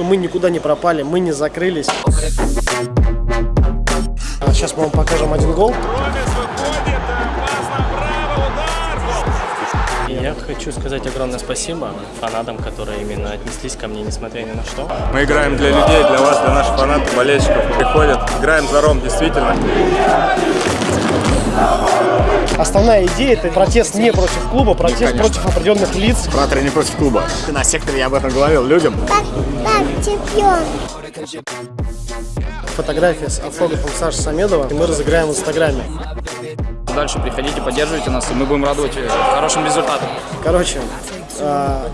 Мы никуда не пропали, мы не закрылись. А Сейчас мы вам покажем один гол. И Я хочу сказать огромное спасибо фанатам, которые именно отнеслись ко мне, несмотря ни на что. Мы играем для людей, для вас, для наших фанатов, болельщиков. Приходят, играем за Ром, действительно. Основная идея это протест не против клуба, протест конечно. против определенных лиц. Фратер не против клуба. На секторе я об этом говорил людям. как чемпион. Фотография с автографом Саши Самедова. И мы разыграем в Инстаграме. Дальше приходите, поддерживайте нас, и мы будем радовать э, хорошим результатом. Короче, а,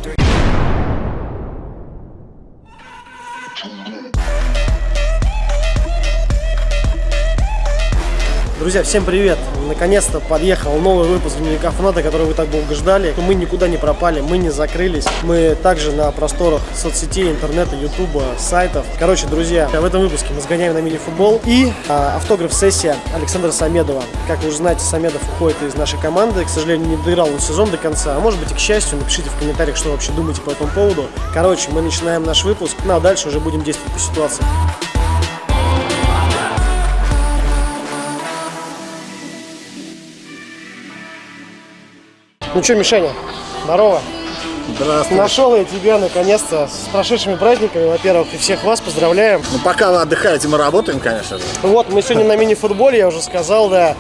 Друзья, всем привет! Наконец-то подъехал новый выпуск дневника фаната, который вы так долго ждали. Мы никуда не пропали, мы не закрылись. Мы также на просторах соцсетей, интернета, ютуба, сайтов. Короче, друзья, в этом выпуске мы сгоняем на мини-футбол и а, автограф-сессия Александра Самедова. Как вы уже знаете, Самедов уходит из нашей команды. К сожалению, не доиграл он сезон до конца. А может быть и к счастью, напишите в комментариях, что вы вообще думаете по этому поводу. Короче, мы начинаем наш выпуск, ну а дальше уже будем действовать по ситуации. Ну что, Мишаня, здорово. Здравствуйте. Нашел я тебя наконец-то с прошедшими праздниками, во-первых, и всех вас поздравляем. Ну, пока вы отдыхаете, мы работаем, конечно же. Вот, мы сегодня на мини-футболе, я уже сказал, да.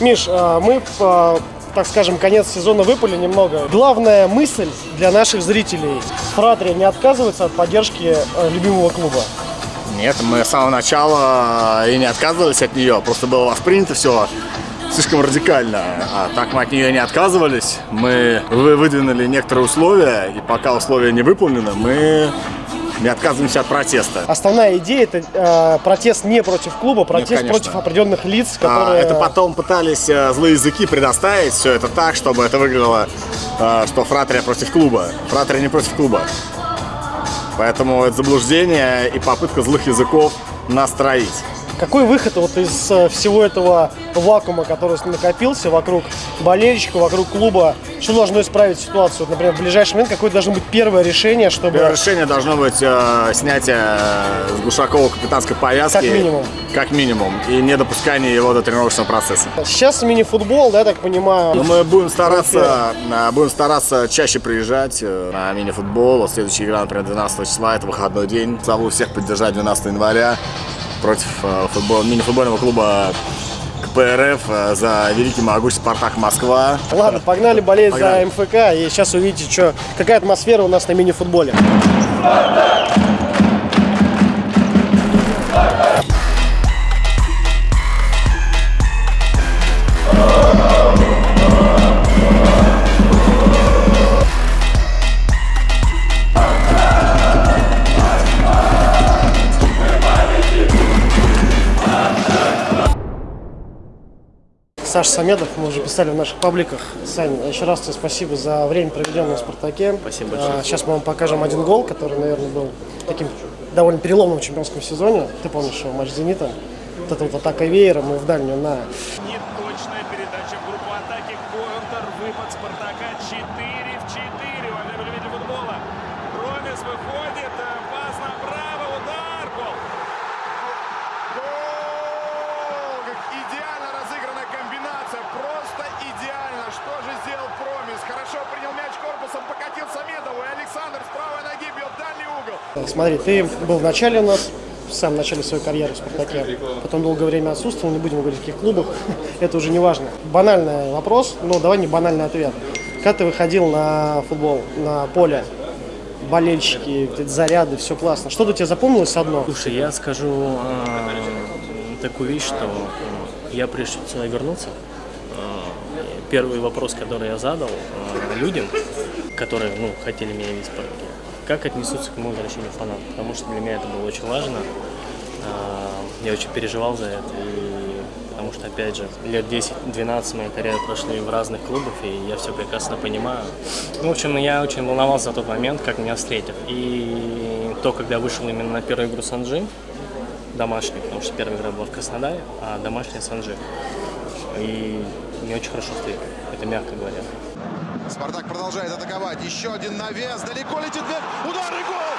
Миш, а, мы, а, так скажем, конец сезона выпали немного. Главная мысль для наших зрителей. Фратрия не отказывается от поддержки а, любимого клуба. Нет, мы с самого начала и не отказывались от нее, просто было воспринято все слишком радикально. А так мы от нее не отказывались. Мы вы- выдвинули некоторые условия, и пока условия не выполнены, мы не отказываемся от протеста. Основная идея это а, протест не против клуба, протест конечно. против определенных лиц, А, которые... Это потом пытались э, злые языки предоставить все это так, чтобы это выглядело, э, что фратрия против клуба. Фратрия не против клуба. Поэтому это заблуждение и попытка злых языков настроить. Какой выход вот из э, всего этого вакуума, который накопился вокруг болельщика, вокруг клуба? Что должно исправить ситуацию? Например, в ближайший момент какое должно быть первое решение, чтобы... Первое решение должно быть э, снятие э, с Глушакова капитанской повязки. Как минимум. Как минимум. И недопускание его до тренировочного процесса. Сейчас мини-футбол, да, так понимаю. Но мы будем стараться, э, будем стараться чаще приезжать на мини-футбол. Следующая игра, например, 12 числа, это выходной день. Зову всех поддержать 12 января против э, футбол, мини-футбольного клуба КПРФ э, за великий могучий Спартак Москва. Ладно, погнали болеть Погнали. за МФК, и сейчас увидите, что, какая атмосфера у нас на мини-футболе. Саша Самедов, мы уже писали в наших пабликах. Сань, еще раз тебе спасибо за время, проведенное в «Спартаке». Спасибо большое. А, Сейчас мы вам покажем один гол, который, наверное, был таким довольно переломным в чемпионском сезоне. Ты помнишь его матч с «Зенитом»? Вот эта вот атака веера, мы в дальнюю на... Неточная передача в группу атаки. Контр. Выпад Спартака. 4 в 4. Во время любителя футбола. Ромес выходит. Пас направо. Удар. Гол. Гол! Как идеально разыгранная комбинация. Просто идеально. Что же сделал Промис? Хорошо принял мяч корпусом, покатил Самедову. И Александр с правой ноги бьет в дальний угол. Смотри, ты был в начале у нас, в самом начале своей карьеры в «Спартаке», потом долгое время отсутствовал, не будем говорить, в каких клубах, это уже не важно. Банальный вопрос, но давай не банальный ответ. Когда ты выходил на футбол, на поле, болельщики, заряды, все классно. Что-то тебе запомнилось одно? Слушай, я скажу а, такую вещь, что а, я прежде чем сюда вернуться, а, первый вопрос, который я задал а, людям, которые ну, хотели меня видеть в парке, как отнесутся к моему возвращению фанатов, потому что для меня это было очень важно. А, Я очень переживал за это, и потому что, опять же, лет 10-12 моей карьеры прошли в разных клубах, и я все прекрасно понимаю. Ну, в общем, я очень волновался за тот момент, как меня встретят. И то, когда вышел именно на первую игру Санджи, домашний, потому что первая игра была в Краснодаре, а домашняя Санджи. И меня очень хорошо встретили, это мягко говоря. Спартак продолжает атаковать. Еще один навес. Далеко летит мяч. Удар и гол!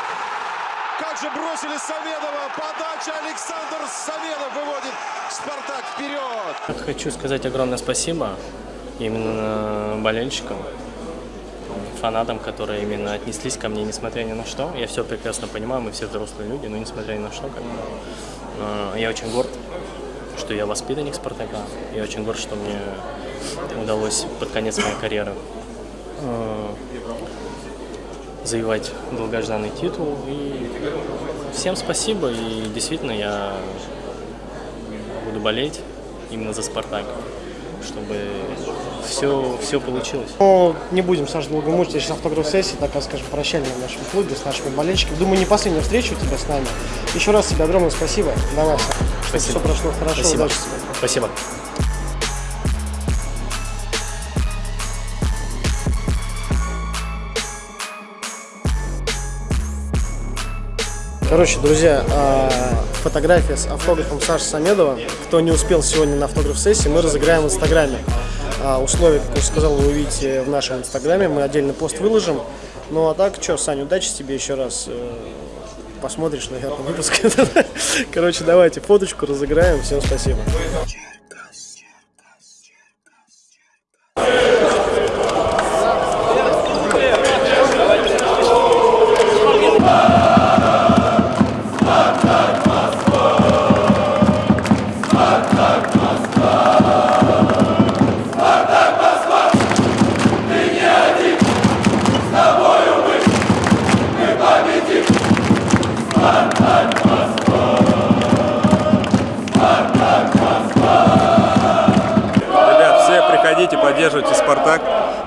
Как же бросили Самедова. Подача Александр Самедов выводит Спартак вперед. Хочу сказать огромное спасибо именно болельщикам, фанатам, которые именно отнеслись ко мне, несмотря ни на что. Я все прекрасно понимаю, мы все взрослые люди, но несмотря ни на что, как я очень горд, что я воспитанник Спартака. Я очень горд, что мне удалось под конец моей карьеры э, завоевать долгожданный титул. И всем спасибо, и действительно я буду болеть именно за Спартак, чтобы все, все получилось. Ну, не будем, Саша, долго мучить. Сейчас автограф-сессия, такая, скажем, прощальная в нашем клубе с нашими болельщиками. Думаю, не последняя встреча у тебя с нами. Еще раз тебе огромное спасибо. Давай, Саша. Спасибо. все прошло хорошо. Спасибо. Удачи тебе. Спасибо. Короче, друзья, а, фотография с автографом Саши Самедова. Кто не успел сегодня на автограф-сессии, мы разыграем в Инстаграме. А, Условия, как я уже сказал, вы увидите в нашем Инстаграме. Мы отдельный пост выложим. Ну а так, что, Саня, удачи тебе еще раз. Э, Посмотришь, наверное, выпуск. Короче, давайте фоточку разыграем. Всем спасибо.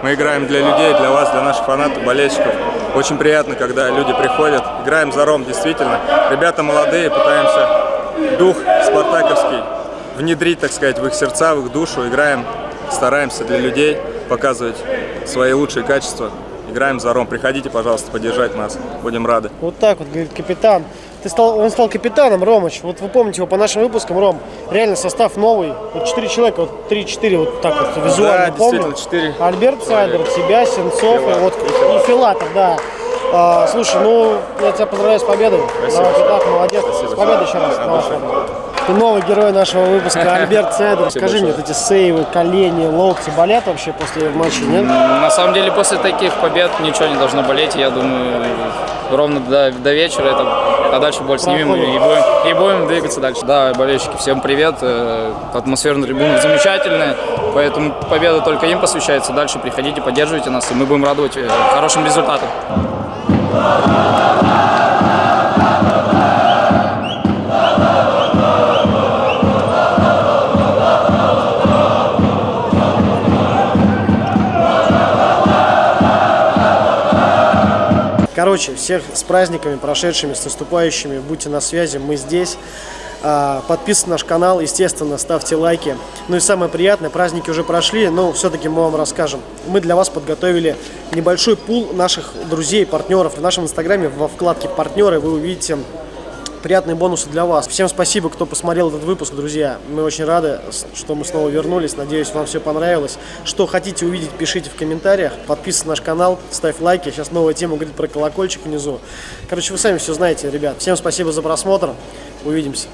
Мы играем для людей, для вас, для наших фанатов, болельщиков. Очень приятно, когда люди приходят. Играем за Ром, действительно. Ребята молодые, пытаемся дух спартаковский внедрить, так сказать, в их сердца, в их душу. Играем, стараемся для людей показывать свои лучшие качества. Играем за Ром. Приходите, пожалуйста, поддержать нас. Будем рады. Вот так вот, говорит капитан. Ты стал, он стал капитаном, Ромыч. Вот вы помните его по нашим выпускам, Ром. Реально состав новый. Вот 4 человека, вот 3-4 вот так вот визуально Да, помню. действительно, четыре Альберт Сайдер, тебя, Сенцов и, Филатов. вот и Филатов, да. А, слушай, ну я тебя поздравляю с победой. Давай, ты так, молодец. С победой еще раз. Давай, Федор. Ты новый герой нашего выпуска, Альберт Сайдер. Скажи мне, вот эти сейвы, колени, локти болят вообще после матча, нет? На самом деле после таких побед ничего не должно болеть. Я думаю, ровно до, до вечера это, а дальше боль снимем и, будем, и будем двигаться дальше. Да, болельщики, всем привет. Э, Атмосфера на трибунах замечательная, поэтому победа только им посвящается. Дальше приходите, поддерживайте нас, и мы будем радовать э, хорошим результатом. Короче, всех с праздниками прошедшими, с наступающими. Будьте на связи, мы здесь. А, Подписывайтесь на наш канал, естественно, ставьте лайки. Ну и самое приятное, праздники уже прошли, но все-таки мы вам расскажем. Мы для вас подготовили небольшой пул наших друзей, партнеров. В нашем инстаграме во вкладке «Партнеры» вы увидите приятные бонусы для вас. Всем спасибо, кто посмотрел этот выпуск, друзья. Мы очень рады, что мы снова вернулись. Надеюсь, вам все понравилось. Что хотите увидеть, пишите в комментариях. Подписывайтесь на наш канал, ставь лайки. Сейчас новая тема говорит про колокольчик внизу. Короче, вы сами все знаете, ребят. Всем спасибо за просмотр. Увидимся.